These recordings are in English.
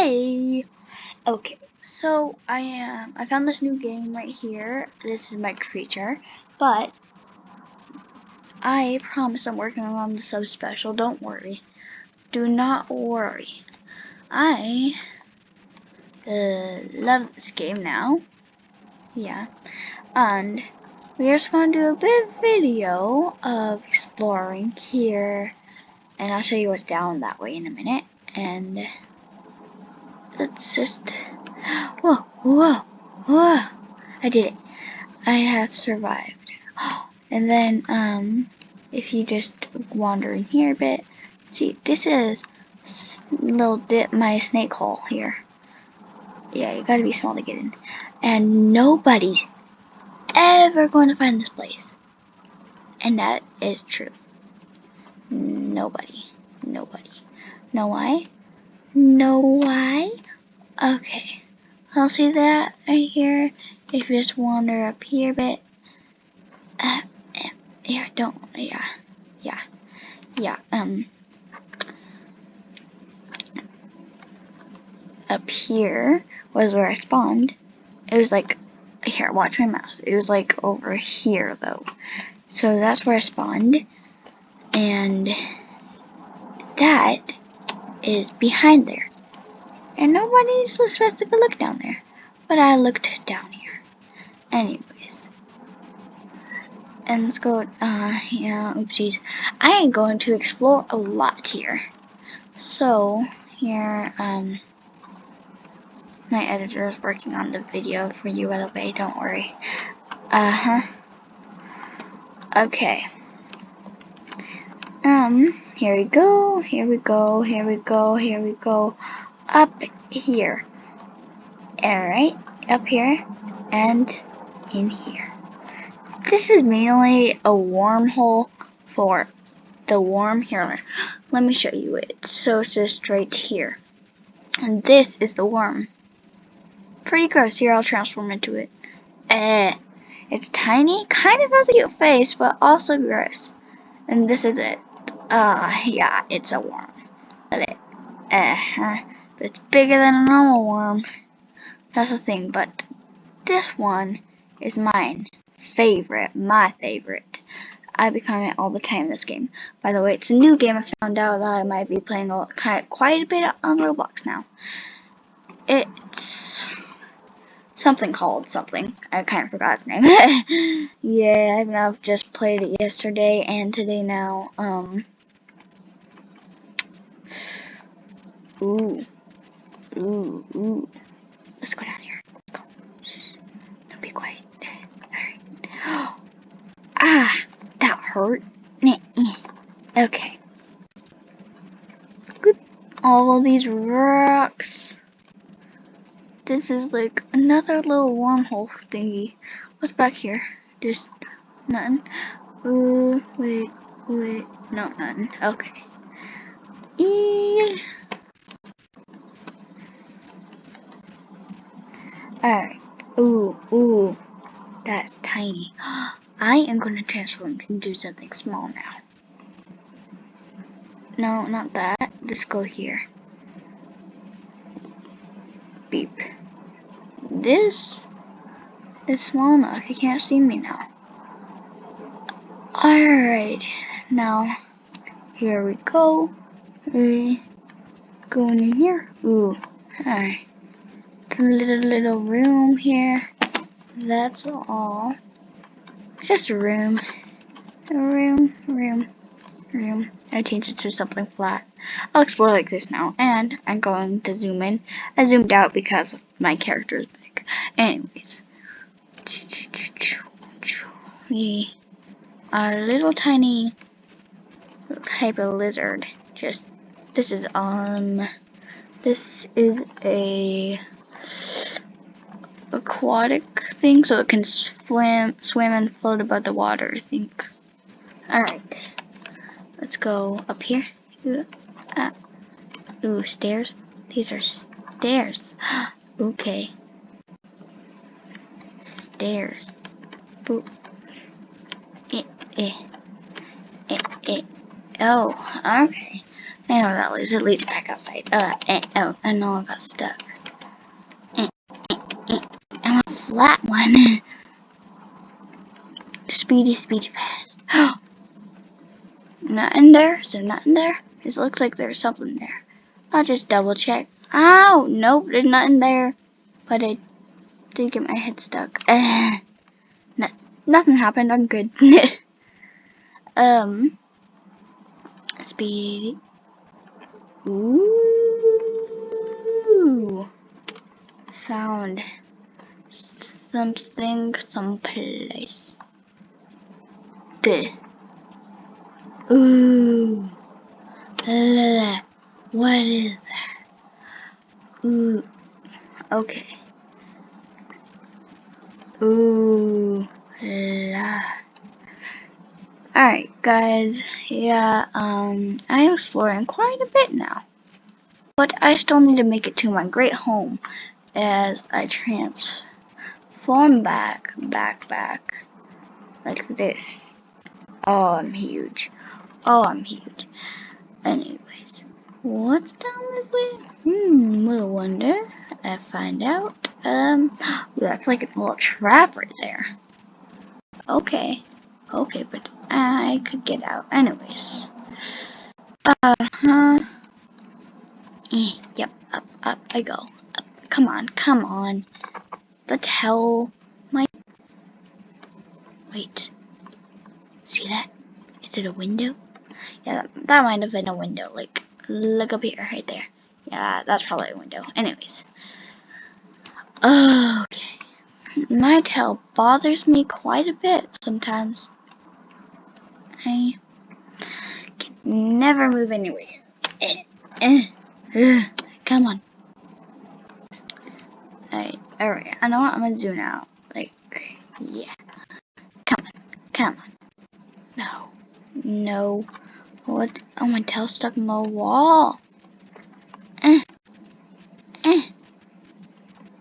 Hey! Okay, so I am. I found this new game right here. This is my creature, but I promise I'm working on the sub special. Don't worry. Do not worry. I uh, love this game now. Yeah, and we're just gonna do a bit video of exploring here, and I'll show you what's down that way in a minute. And let's just whoa whoa whoa. I did it. I have survived. And then um if you just wander in here a bit see this is little dip my snake hole here. Yeah you gotta be small to get in. And nobody's ever going to find this place. And that is true. Nobody. Nobody. Know why know why Okay, I'll see that right here. If you just wander up here a bit. Uh, yeah, don't, yeah, yeah, yeah, um. Up here was where I spawned. It was like, here, watch my mouse. It was like over here though. So that's where I spawned. And that is behind there and nobody's supposed to look down there. But I looked down here. Anyways. And let's go, uh, yeah, oopsies. I am going to explore a lot here. So, here, um, my editor is working on the video for you, by the way, don't worry. Uh-huh. Okay. Um, here we go, here we go, here we go, here we go up here. Alright, up here and in here. This is mainly a wormhole for the worm here. Let me show you it. So it's just right here. And this is the worm. Pretty gross. Here, I'll transform into it. Eh. It's tiny, kind of has a cute face, but also gross. And this is it. Uh, yeah, it's a worm. Uh, uh, but it's bigger than a normal worm. That's the thing, but this one is mine. Favorite, my favorite. I become it all the time this game. By the way, it's a new game. I found out that I might be playing a, quite a bit on Roblox now. It's something called something. I kind of forgot its name. yeah, I've just played it yesterday and today now. Um. Ooh. Ooh, ooh. Let's go down here. Let's go. Shh. Don't be quiet. Alright. ah, that hurt. Okay. Good. All these rocks. This is like another little wormhole thingy. What's back here? Just nothing. Ooh, wait, wait. No, nothing. Okay. E Alright. Ooh, ooh. That's tiny. I am going to transform into something small now. No, not that. Let's go here. Beep. This is small enough. You can't see me now. Alright. Now, here we go. We go in here. Ooh. Alright little little room here. That's all. Just a room. A room, room, room. I changed it to something flat. I'll explore like this now. And I'm going to zoom in. I zoomed out because my character is big. Anyways. we A little tiny type of lizard. Just, this is, um, this is a aquatic thing so it can swim swim and float above the water I think alright let's go up here ooh, ah. ooh stairs these are stairs okay stairs Boop. Eh, eh. Eh, eh. oh okay I know that leads. It leads back outside. Uh, eh, oh, I know I got stuck. Eh, eh, eh. A one. speedy, speedy, fast. not in there? Is there nothing there? It looks like there's something there. I'll just double check. Ow! Nope, there's nothing there. But I did get my head stuck. No, nothing happened. I'm good. um, speedy. Ooh, found something someplace. Bleh. Ooh, la, what is that? Ooh, okay. Ooh la. Alright guys, yeah, um, I'm exploring quite a bit now. But I still need to make it to my great home as I transform back, back, back, like this. Oh, I'm huge. Oh, I'm huge. Anyways, what's down this way? Hmm, we'll wonder. I find out. Um, that's like a little trap right there. Okay. Okay, but I could get out. Anyways. Uh-huh. Eh, yep, up, up I go. Up. Come on, come on. The hell? My... Wait. See that? Is it a window? Yeah, that, might have been a window. Like, look up here, right there. Yeah, that's probably a window. Anyways. Okay. My tail bothers me quite a bit sometimes. I can never move anywhere. Eh, eh, come on. Alright. I know what I'm gonna do now. Like, yeah. Come on, come on. No, no. What? Oh, my tail's stuck in the wall. Eh. Eh.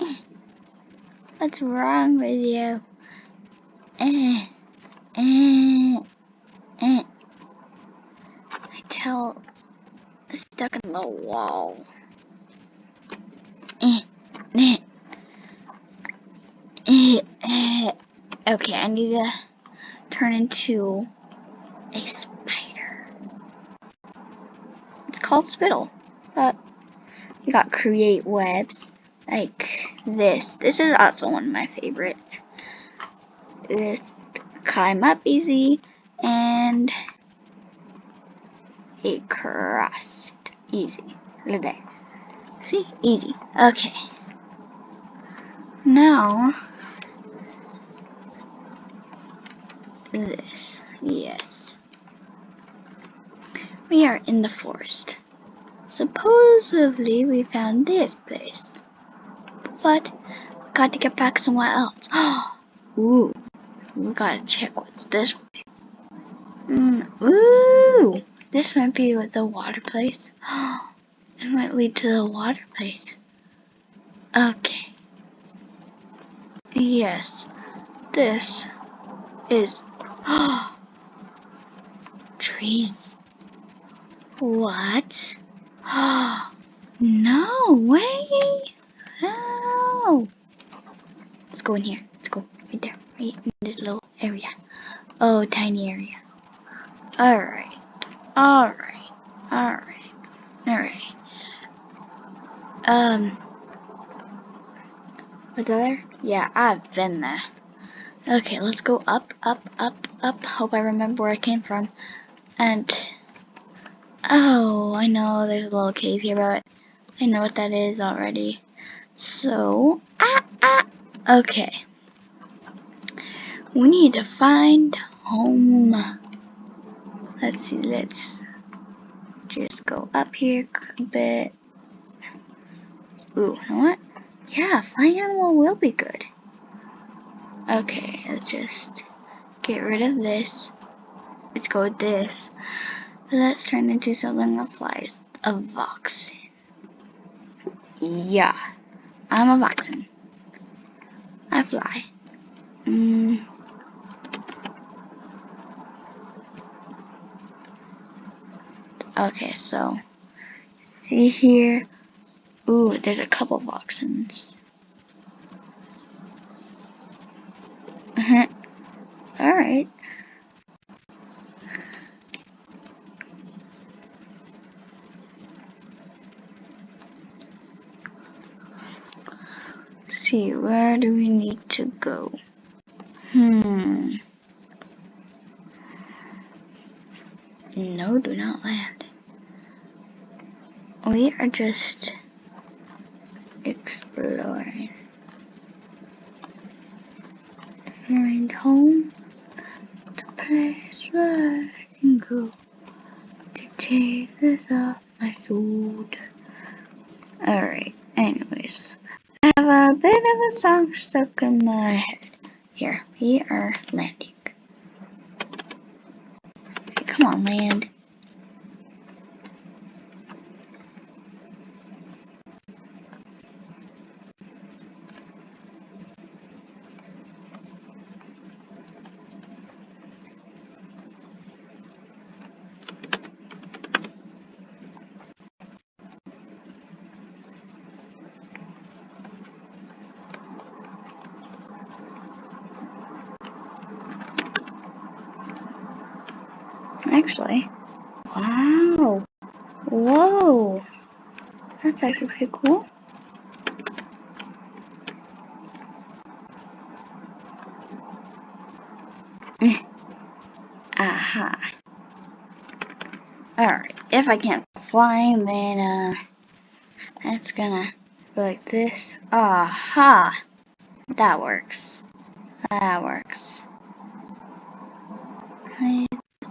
Eh. What's wrong with you? Eh. Eh. Eh. My tail is stuck in the wall. Eh. Eh. Eh. Eh. Okay, I need to turn into a spider. It's called Spittle, but you got create webs like this. This is also one of my favorite. This climb up easy and a crust easy. Look there. See? Easy. Okay. Now this. Yes. We are in the forest. Supposedly we found this place. But got to get back somewhere else. Ooh, we gotta check what's this way. Mm, ooh, this might be the water place. it might lead to the water place. Okay. Yes, this is trees. What? no way! No! Let's go in here. Let's go right there. Right in this little area. Oh, tiny area. Alright. Alright. Alright. Alright. Um. Was there? Yeah, I've been there. Okay, let's go up, up, up, up. Hope I remember where I came from. And Oh, I know there's a little cave here, but I know what that is already. So, ah, ah, okay. We need to find home. Let's see, let's just go up here a bit. Ooh, you know what? Yeah, flying animal will be good. Okay, let's just get rid of this. Let's go with this. Let's turn into something that flies. A Voxen. Yeah, I'm a Voxen. I fly. Mm. Okay, so See here? Ooh, there's a couple of oxens. Uh-huh. Alright. see, where do we need to go? Hmm. No, do not land. We are just exploring. Find home, the place where To take this off my sword. Alright, anyways. I have a bit of a song stuck in my head. Here, we are landing. Okay, come on, land. Actually, wow, whoa, that's actually pretty cool. Aha. Alright, if I can't fly, then, uh, that's gonna go like this. Aha! That works. That works.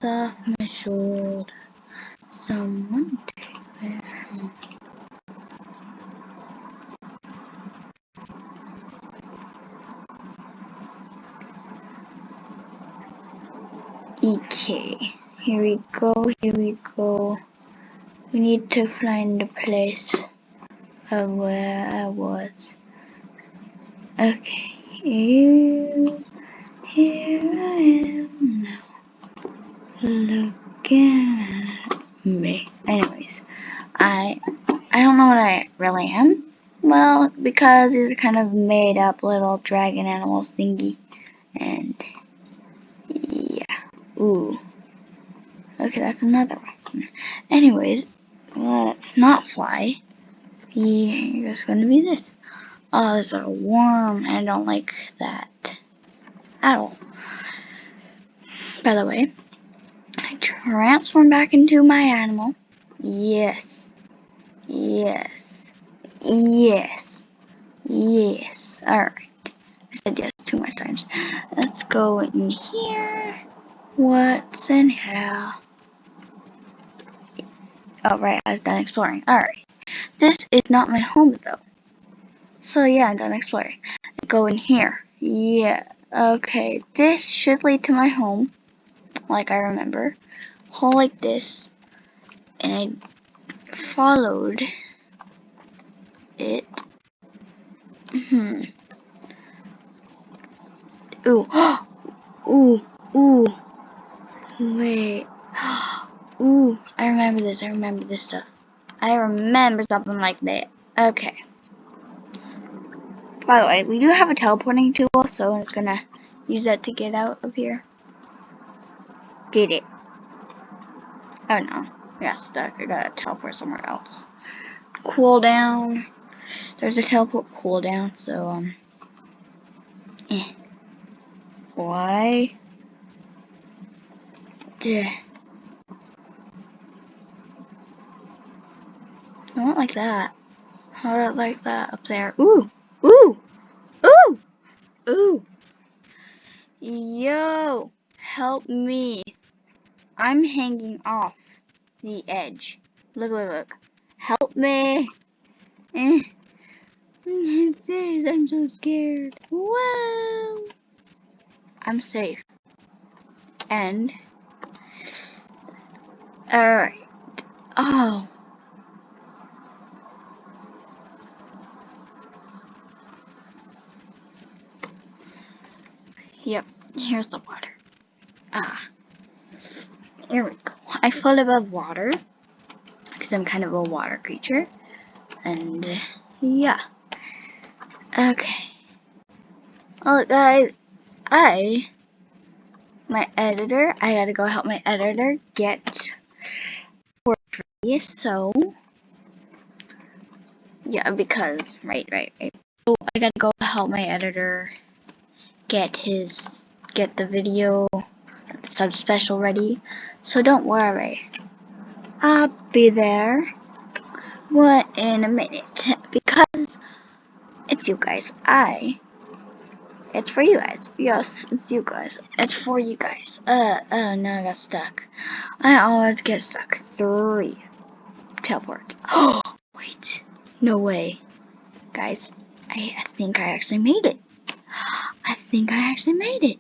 Take off. Someone. Okay, here we go, here we go. We need to find the place of where I was. Okay, here, here I am. Looking at me. Anyways, I I don't know what I really am. Well, because are kind of made up little dragon animals thingy. And yeah. Ooh. Okay, that's another one. Anyways, let's not fly. Here's gonna be this. Oh, is a worm, and I don't like that at all. By the way, transform back into my animal. Yes. Yes. Yes. Yes. Alright. I said yes too much times. Let's go in here. What's in here? Oh, right, I was done exploring. Alright. This is not my home, though. So, yeah, I'm done exploring. I go in here. Yeah. Okay, this should lead to my home. Like I remember. Hole like this. And I followed it. Hmm. Ooh. ooh. Ooh. Wait. Ooh, I remember this. I remember this stuff. I remember something like that. Okay. By the way, we do have a teleporting tool, so I'm gonna use that to get out of here. Did it. Oh no. Yeah, stuck. I gotta teleport somewhere else. Cool down. There's a teleport cooldown, so, um. Eh. Why? Yeah. Not like that. How about like that up there? Ooh! Ooh! Ooh! Ooh! Yo! Help me. I'm hanging off the edge. Look, look, look. Help me. Eh. I'm so scared. Whoa! I'm safe. And Alright. Oh. Yep, here's the water. Ah. Here we go. I float above water. Because I'm kind of a water creature. And yeah. Okay. Well, guys, I, my editor, I gotta go help my editor get free. So, yeah, because, right, right, right. So I gotta go help my editor get his, get the video sub special ready. So don't worry. I'll be there what in a minute because it's you guys. I it's for you guys. Yes, it's you guys. It's for you guys. Uh oh no I got stuck. I always get stuck. Three. Teleport. Oh wait. No way. Guys, I, I think I actually made it. I think I actually made it.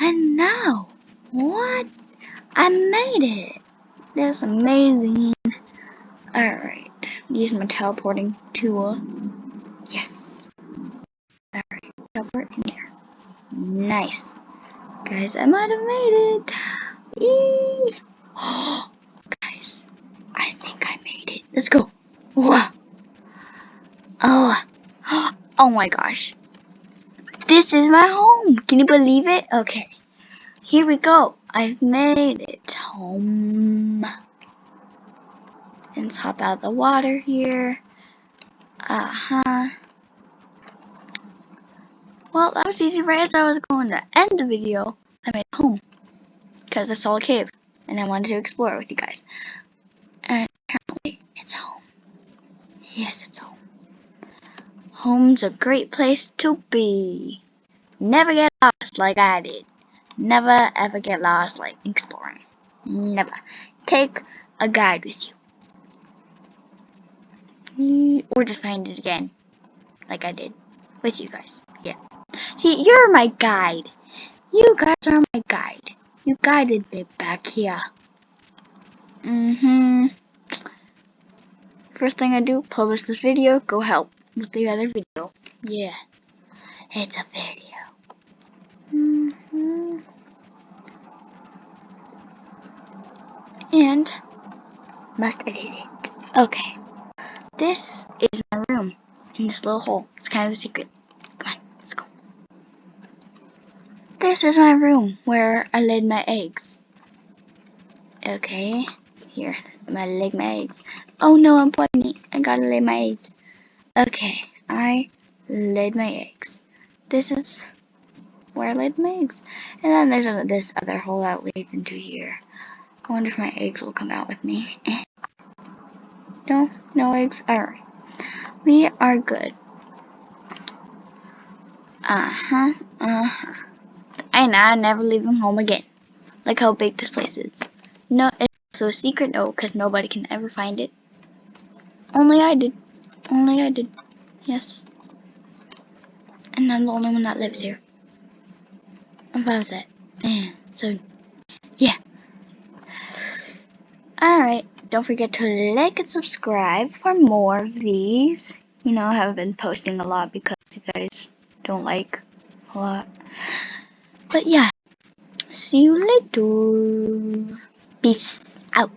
And now what? I made it. That's amazing. Alright. Use my teleporting tool. Yes. Alright. Teleport in there. Nice. Guys, I might have made it. Eee. Oh, Guys, I think I made it. Let's go. Whoa. Oh. Oh my gosh. This is my home. Can you believe it? Okay. Here we go. I've made it home. Let's hop out the water here. Uh-huh. Well, that was easy right as I was going to end the video. I made it home. Because I saw a cave. And I wanted to explore it with you guys. And apparently, it's home. Yes, it's home. Home's a great place to be. Never get lost like I did. Never ever get lost like exploring. Never. Take a guide with you. Or just find it again. Like I did. With you guys. Yeah. See, you're my guide. You guys are my guide. You guided me back here. Mm-hmm. First thing I do, publish this video, go help with the other video. Yeah. It's a video. Mm. and must edit it. Okay. This is my room in this little hole. It's kind of a secret. Come on, let's go. This is my room where I laid my eggs. Okay, here, I laid my eggs. Oh no, I'm pregnant. I gotta lay my eggs. Okay, I laid my eggs. This is where laid eggs. And then there's a, this other hole that leads into here. I wonder if my eggs will come out with me. no, no eggs. Alright. We are good. Uh-huh, uh-huh. And I'm never leaving home again. Like how big this place is. No, it's a secret no, because nobody can ever find it. Only I did. Only I did. Yes. And I'm the only one that lives here. With that. So, yeah. Alright, don't forget to like and subscribe for more of these. You know, I haven't been posting a lot because you guys don't like a lot. But yeah, see you later. Peace out.